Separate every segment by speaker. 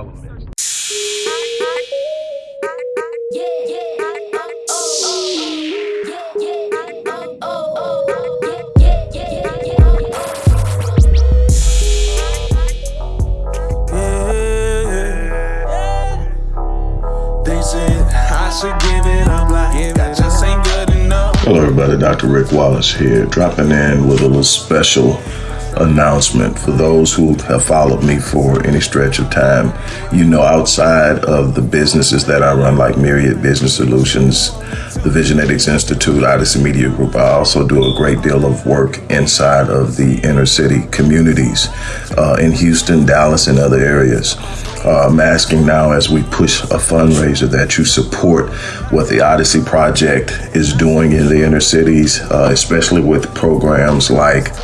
Speaker 1: all elements.
Speaker 2: Hello everybody, Dr. Rick Wallace here, dropping in with a little special announcement for those who have followed me for any stretch of time. You know, outside of the businesses that I run, like Myriad Business Solutions, the Visionetics Institute, Odyssey Media Group, I also do a great deal of work inside of the inner city communities uh, in Houston, Dallas, and other areas. Uh, I'm asking now as we push a fundraiser that you support what the Odyssey Project is doing in the inner cities, uh, especially with programs like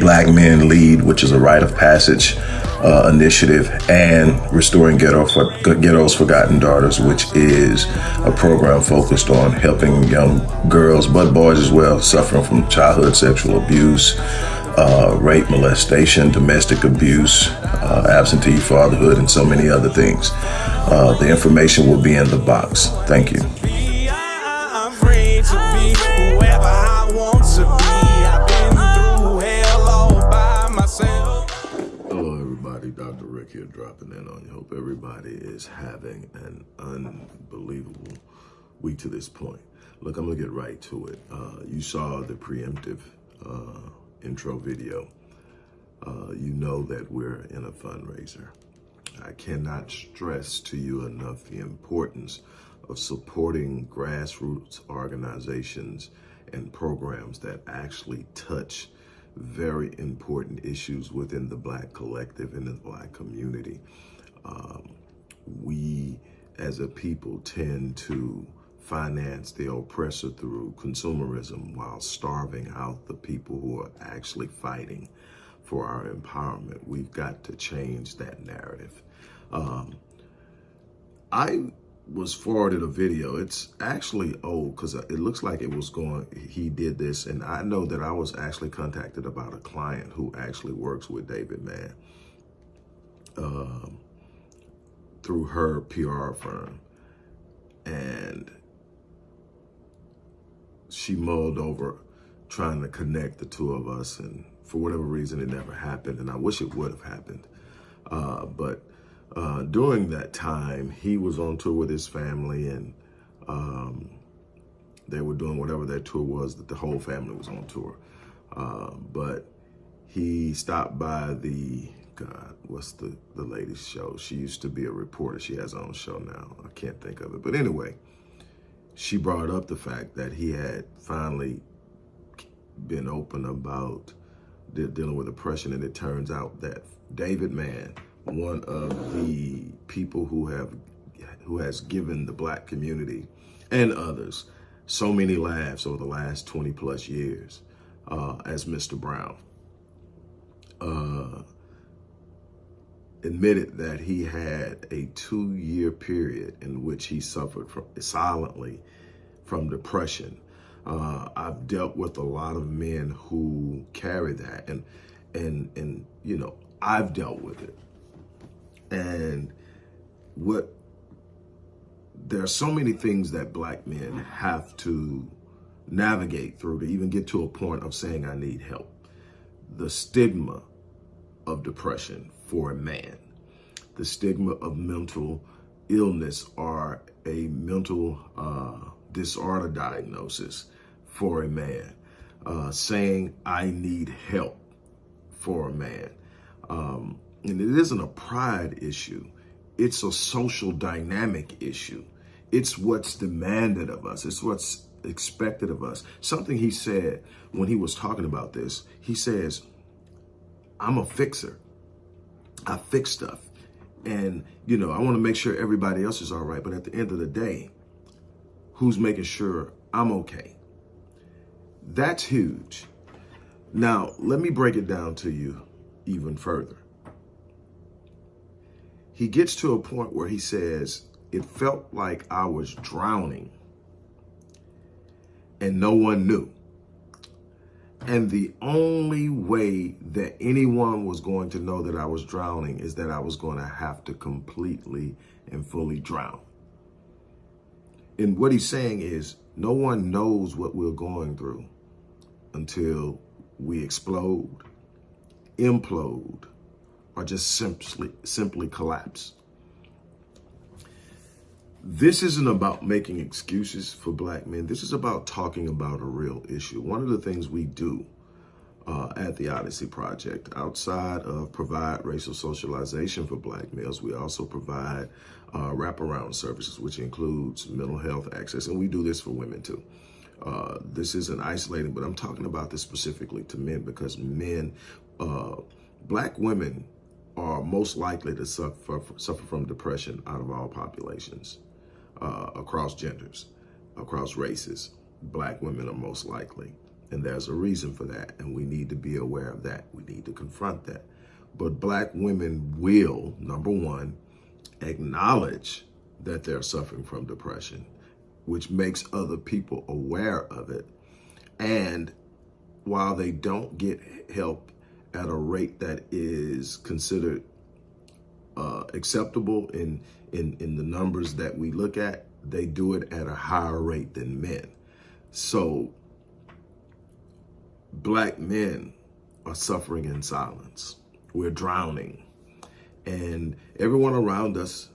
Speaker 2: Black Men Lead, which is a rite of passage uh, initiative, and Restoring Ghetto for, Ghetto's Forgotten Daughters, which is a program focused on helping young girls, but boys as well, suffering from childhood sexual abuse, uh, rape, molestation, domestic abuse, uh, absentee fatherhood, and so many other things. Uh, the information will be in the box. Thank you. Here dropping in on you. Hope everybody is having an unbelievable week to this point. Look, I'm gonna get right to it. Uh, you saw the preemptive uh, intro video. Uh, you know that we're in a fundraiser. I cannot stress to you enough the importance of supporting grassroots organizations and programs that actually touch very important issues within the black collective and the black community. Um, we as a people tend to finance the oppressor through consumerism while starving out the people who are actually fighting for our empowerment. We've got to change that narrative. Um, I was forwarded a video. It's actually old because it looks like it was going, he did this. And I know that I was actually contacted about a client who actually works with David Mann um, through her PR firm. And she mulled over trying to connect the two of us. And for whatever reason, it never happened. And I wish it would have happened. Uh, but uh, during that time, he was on tour with his family and um, they were doing whatever that tour was that the whole family was on tour. Uh, but he stopped by the, God, what's the, the lady's show? She used to be a reporter. She has her own show now. I can't think of it. But anyway, she brought up the fact that he had finally been open about dealing with oppression. And it turns out that David Mann, one of the people who have who has given the black community and others so many laughs over the last 20 plus years uh, as Mr. Brown. Uh, admitted that he had a two-year period in which he suffered from silently from depression. Uh, I've dealt with a lot of men who carry that, and and and you know I've dealt with it. And what there are so many things that black men have to navigate through to even get to a point of saying, I need help. The stigma of depression for a man, the stigma of mental illness or a mental uh, disorder diagnosis for a man, uh, saying, I need help for a man. Um, and it isn't a pride issue. It's a social dynamic issue. It's what's demanded of us. It's what's expected of us. Something he said when he was talking about this, he says, I'm a fixer. I fix stuff. And, you know, I want to make sure everybody else is all right. But at the end of the day, who's making sure I'm okay? That's huge. Now, let me break it down to you even further he gets to a point where he says, it felt like I was drowning and no one knew. And the only way that anyone was going to know that I was drowning is that I was going to have to completely and fully drown. And what he's saying is no one knows what we're going through until we explode, implode, or just simply simply collapse. This isn't about making excuses for black men. This is about talking about a real issue. One of the things we do uh, at the Odyssey Project, outside of provide racial socialization for black males, we also provide uh, wraparound services, which includes mental health access, and we do this for women too. Uh, this isn't isolating, but I'm talking about this specifically to men because men, uh, black women are most likely to suffer, suffer from depression out of all populations uh, across genders, across races. Black women are most likely. And there's a reason for that. And we need to be aware of that. We need to confront that. But black women will, number one, acknowledge that they're suffering from depression, which makes other people aware of it. And while they don't get help at a rate that is considered uh, acceptable in, in, in the numbers that we look at, they do it at a higher rate than men. So black men are suffering in silence. We're drowning. And everyone around us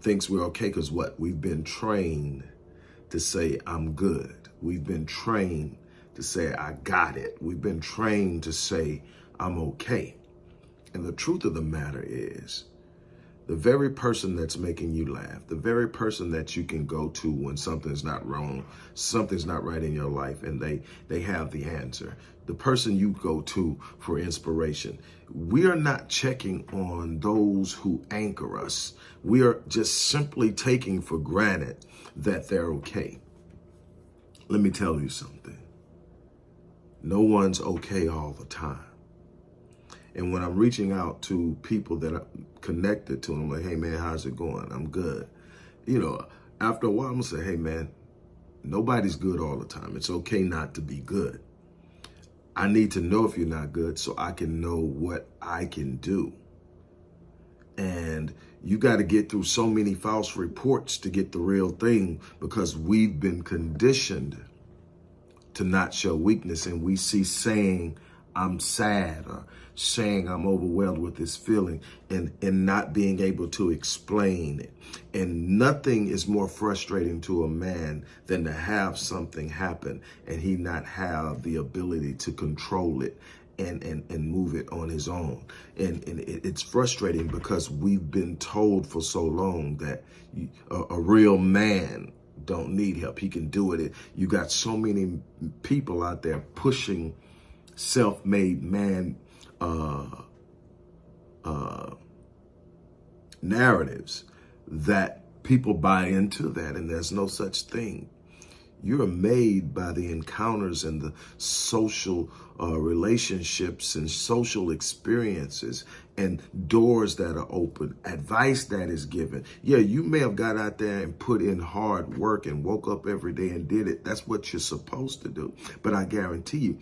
Speaker 2: thinks we're okay because what? We've been trained to say, I'm good. We've been trained to say, I got it. We've been trained to say, I'm okay. And the truth of the matter is, the very person that's making you laugh, the very person that you can go to when something's not wrong, something's not right in your life, and they they have the answer. The person you go to for inspiration. We are not checking on those who anchor us. We are just simply taking for granted that they're okay. Let me tell you something. No one's okay all the time. And when I'm reaching out to people that are connected to them, like, hey man, how's it going? I'm good. You know, after a while, I'm gonna say, hey man, nobody's good all the time. It's okay not to be good. I need to know if you're not good so I can know what I can do. And you got to get through so many false reports to get the real thing because we've been conditioned to not show weakness and we see saying I'm sad or saying I'm overwhelmed with this feeling and, and not being able to explain it. And nothing is more frustrating to a man than to have something happen and he not have the ability to control it and, and, and move it on his own. And, and it, it's frustrating because we've been told for so long that a, a real man don't need help. He can do it. You got so many people out there pushing self-made man uh, uh, narratives that people buy into that and there's no such thing. You're made by the encounters and the social uh, relationships and social experiences and doors that are open, advice that is given. Yeah, you may have got out there and put in hard work and woke up every day and did it. That's what you're supposed to do. But I guarantee you,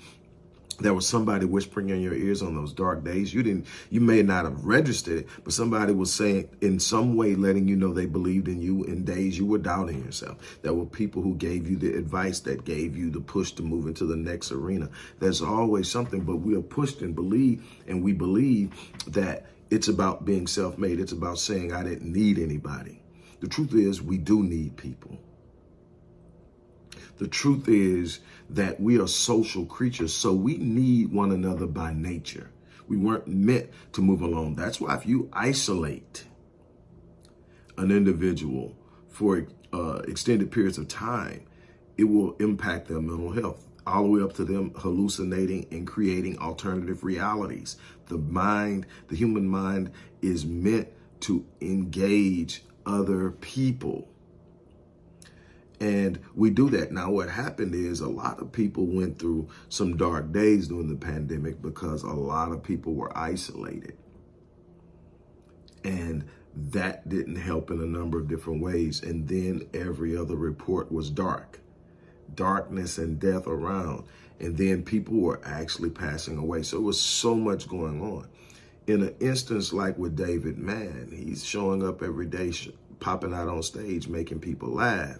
Speaker 2: there was somebody whispering in your ears on those dark days. You didn't, you may not have registered it, but somebody was saying in some way, letting you know they believed in you in days you were doubting yourself. There were people who gave you the advice that gave you the push to move into the next arena. There's always something, but we are pushed and believe, and we believe that it's about being self-made. It's about saying I didn't need anybody. The truth is we do need people. The truth is that we are social creatures, so we need one another by nature. We weren't meant to move alone. That's why if you isolate an individual for uh, extended periods of time, it will impact their mental health all the way up to them hallucinating and creating alternative realities. The mind, the human mind is meant to engage other people. And we do that. Now, what happened is a lot of people went through some dark days during the pandemic because a lot of people were isolated. And that didn't help in a number of different ways. And then every other report was dark, darkness and death around. And then people were actually passing away. So it was so much going on. In an instance like with David Mann, he's showing up every day, popping out on stage, making people laugh.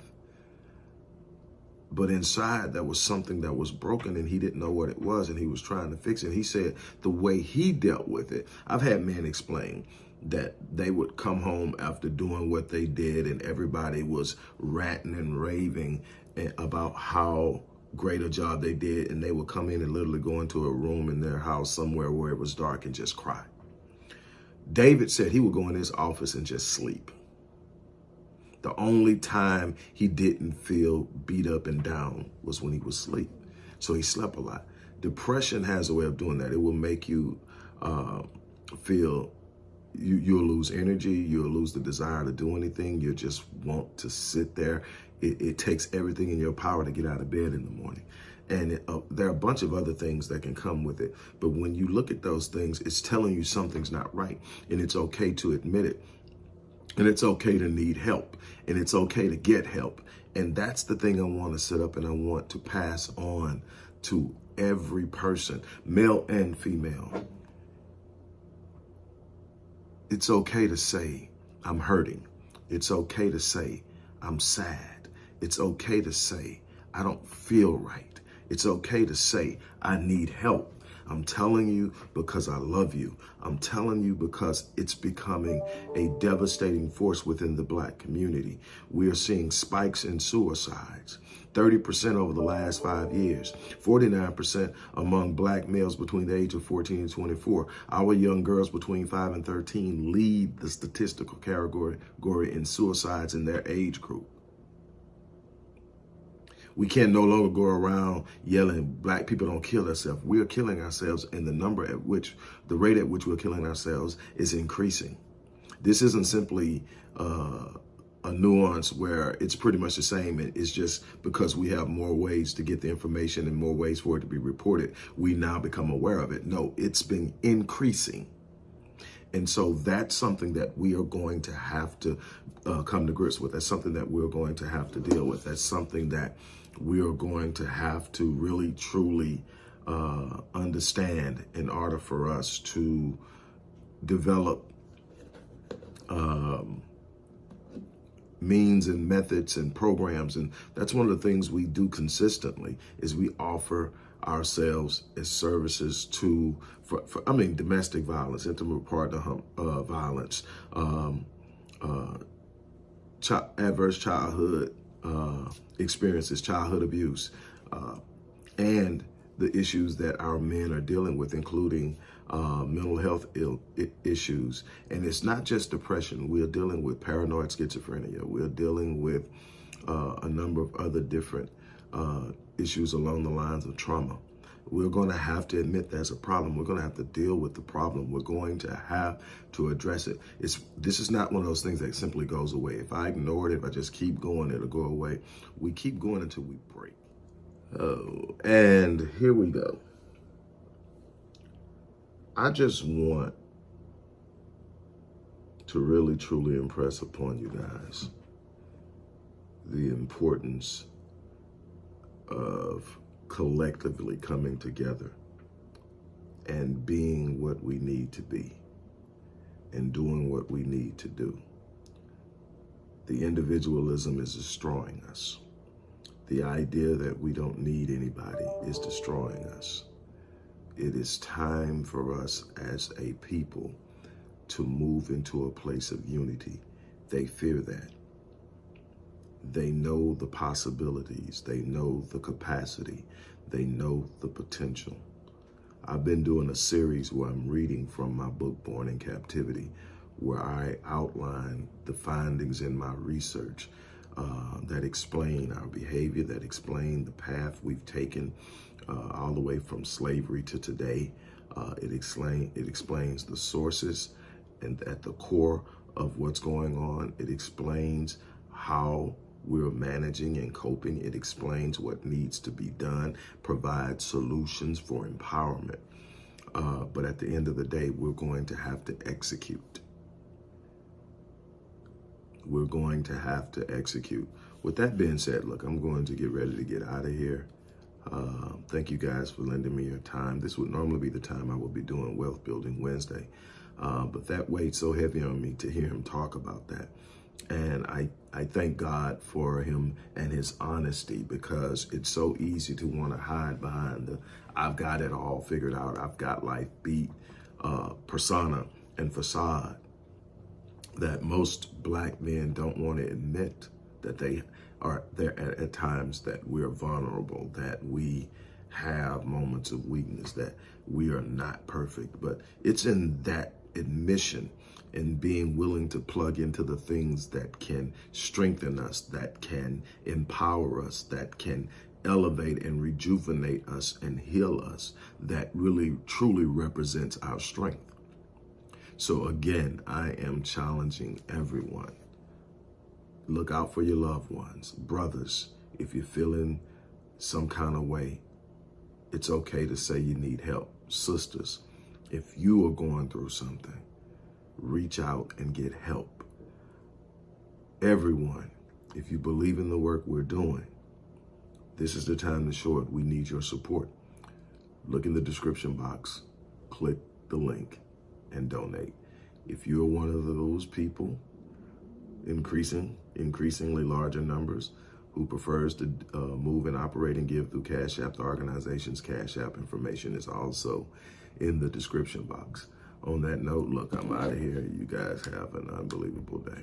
Speaker 2: But inside, there was something that was broken and he didn't know what it was and he was trying to fix it. He said the way he dealt with it, I've had men explain that they would come home after doing what they did and everybody was ranting and raving about how great a job they did and they would come in and literally go into a room in their house somewhere where it was dark and just cry. David said he would go in his office and just sleep. The only time he didn't feel beat up and down was when he was asleep. So he slept a lot. Depression has a way of doing that. It will make you uh, feel you, you'll lose energy. You'll lose the desire to do anything. You just want to sit there. It, it takes everything in your power to get out of bed in the morning. And it, uh, there are a bunch of other things that can come with it. But when you look at those things, it's telling you something's not right. And it's okay to admit it. And it's okay to need help. And it's okay to get help. And that's the thing I want to set up and I want to pass on to every person, male and female. It's okay to say, I'm hurting. It's okay to say, I'm sad. It's okay to say, I don't feel right. It's okay to say, I need help. I'm telling you because I love you. I'm telling you because it's becoming a devastating force within the black community. We are seeing spikes in suicides. 30% over the last five years, 49% among black males between the age of 14 and 24. Our young girls between 5 and 13 lead the statistical category in suicides in their age group. We can no longer go around yelling, black people don't kill themselves. We are killing ourselves and the number at which, the rate at which we're killing ourselves is increasing. This isn't simply uh, a nuance where it's pretty much the same. It's just because we have more ways to get the information and more ways for it to be reported, we now become aware of it. No, it's been increasing. And so that's something that we are going to have to uh, come to grips with. That's something that we're going to have to deal with. That's something that we are going to have to really, truly uh, understand in order for us to develop um, means and methods and programs. And that's one of the things we do consistently is we offer ourselves as services to, for, for I mean, domestic violence, intimate partner uh, violence, um, uh, ch adverse childhood uh, experiences, childhood abuse, uh, and the issues that our men are dealing with, including uh, mental health issues. And it's not just depression. We're dealing with paranoid schizophrenia. We're dealing with uh, a number of other different uh, issues along the lines of trauma. We're going to have to admit there's a problem. We're going to have to deal with the problem. We're going to have to address it. It's This is not one of those things that simply goes away. If I ignore it, if I just keep going, it'll go away. We keep going until we break. Oh, and here we go. I just want to really, truly impress upon you guys the importance of collectively coming together and being what we need to be and doing what we need to do. The individualism is destroying us. The idea that we don't need anybody is destroying us. It is time for us as a people to move into a place of unity. They fear that. They know the possibilities. They know the capacity. They know the potential. I've been doing a series where I'm reading from my book, Born in Captivity, where I outline the findings in my research uh, that explain our behavior, that explain the path we've taken uh, all the way from slavery to today. Uh, it, explain, it explains the sources and at the core of what's going on. It explains how we're managing and coping. It explains what needs to be done, provides solutions for empowerment. Uh, but at the end of the day, we're going to have to execute. We're going to have to execute. With that being said, look, I'm going to get ready to get out of here. Uh, thank you guys for lending me your time. This would normally be the time I would be doing Wealth Building Wednesday, uh, but that weighed so heavy on me to hear him talk about that. And I, I thank God for him and his honesty because it's so easy to want to hide behind the I've got it all figured out, I've got life beat uh, persona and facade that most black men don't want to admit that they are there at, at times that we're vulnerable, that we have moments of weakness, that we are not perfect. But it's in that admission and being willing to plug into the things that can strengthen us, that can empower us, that can elevate and rejuvenate us and heal us, that really truly represents our strength. So again, I am challenging everyone. Look out for your loved ones. Brothers, if you're feeling some kind of way, it's okay to say you need help. Sisters, if you are going through something, reach out and get help. Everyone, if you believe in the work we're doing, this is the time to show it. We need your support. Look in the description box, click the link, and donate. If you're one of those people, increasing, increasingly larger numbers, who prefers to uh, move and operate and give through Cash App, the organization's Cash App information is also in the description box. On that note, look, I'm out of here. You guys have an unbelievable day.